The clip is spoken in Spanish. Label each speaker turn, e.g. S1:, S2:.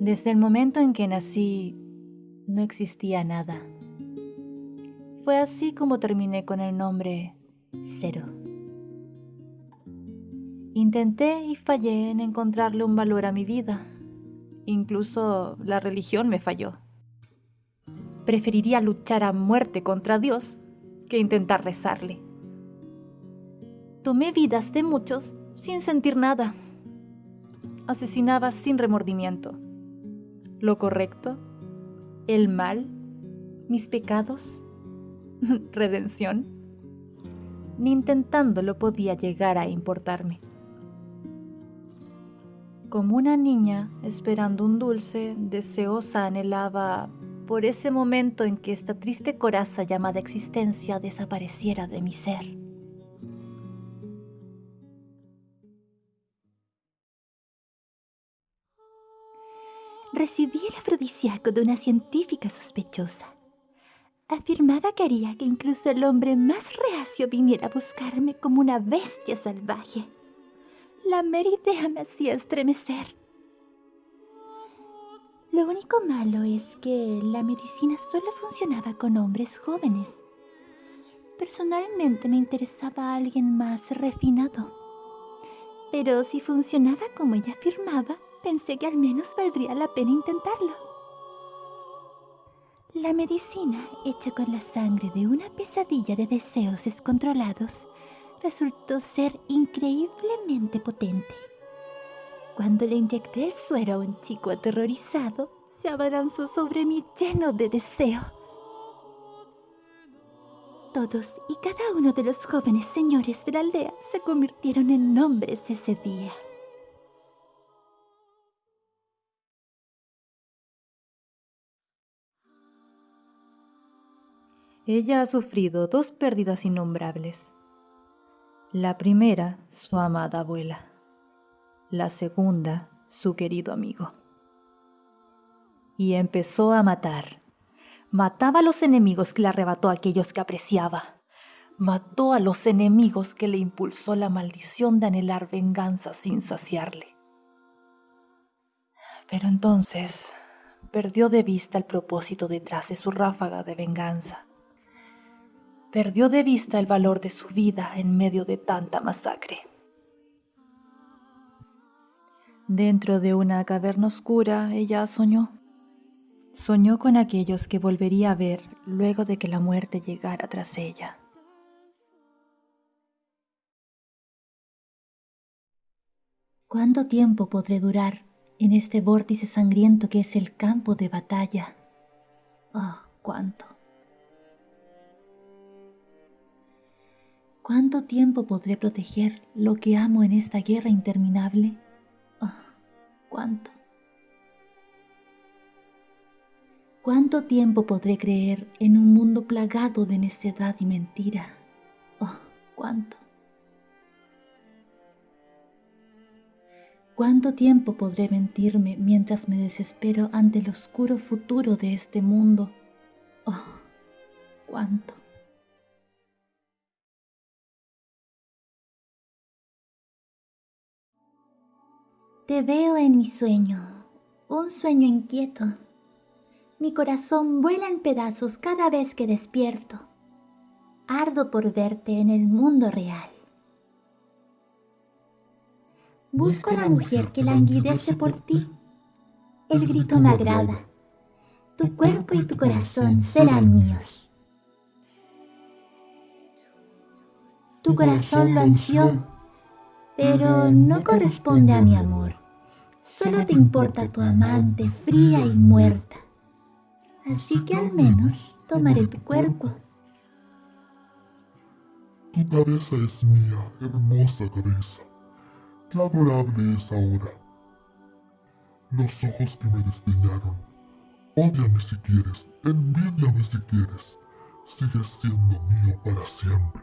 S1: Desde el momento en que nací, no existía nada. Fue así como terminé con el nombre Cero. Intenté y fallé en encontrarle un valor a mi vida. Incluso la religión me falló. Preferiría luchar a muerte contra Dios que intentar rezarle. Tomé vidas de muchos sin sentir nada. Asesinaba sin remordimiento. Lo correcto, el mal, mis pecados, redención. Ni intentándolo podía llegar a importarme. Como una niña esperando un dulce, deseosa anhelaba por ese momento en que esta triste coraza llamada existencia desapareciera de mi ser.
S2: Recibí el afrodisíaco de una científica sospechosa. Afirmaba que haría que incluso el hombre más reacio viniera a buscarme como una bestia salvaje. La mera idea me hacía estremecer. Lo único malo es que la medicina solo funcionaba con hombres jóvenes. Personalmente me interesaba alguien más refinado. Pero si funcionaba como ella afirmaba, pensé que al menos valdría la pena intentarlo. La medicina, hecha con la sangre de una pesadilla de deseos descontrolados, resultó ser increíblemente potente. Cuando le inyecté el suero a un chico aterrorizado, se abalanzó sobre mí lleno de deseo. Todos y cada uno de los jóvenes señores de la aldea se convirtieron en hombres ese día.
S1: Ella ha sufrido dos pérdidas innombrables. La primera, su amada abuela. La segunda, su querido amigo. Y empezó a matar. Mataba a los enemigos que le arrebató a aquellos que apreciaba. Mató a los enemigos que le impulsó la maldición de anhelar venganza sin saciarle. Pero entonces perdió de vista el propósito detrás de su ráfaga de venganza perdió de vista el valor de su vida en medio de tanta masacre. Dentro de una caverna oscura, ella soñó. Soñó con aquellos que volvería a ver luego de que la muerte llegara tras ella.
S2: ¿Cuánto tiempo podré durar en este vórtice sangriento que es el campo de batalla? Oh, cuánto. ¿Cuánto tiempo podré proteger lo que amo en esta guerra interminable? Oh, ¿Cuánto? ¿Cuánto tiempo podré creer en un mundo plagado de necedad y mentira? Oh, ¿cuánto? ¿Cuánto tiempo podré mentirme mientras me desespero ante el oscuro futuro de este mundo? Oh, ¿cuánto? Te veo en mi sueño, un sueño inquieto. Mi corazón vuela en pedazos cada vez que despierto. Ardo por verte en el mundo real. Busco a la mujer que languidece por ti. El grito me agrada. Tu cuerpo y tu corazón serán míos. Tu corazón lo ansió, pero no corresponde a mi amor. Solo te importa tu amante fría y muerta. Así que al menos tomaré tu cuerpo.
S3: Tu cabeza es mía, hermosa cabeza. Qué adorable es ahora. Los ojos que me desdeñaron. Ódiame si quieres, envíame si quieres. Sigues siendo mío para siempre.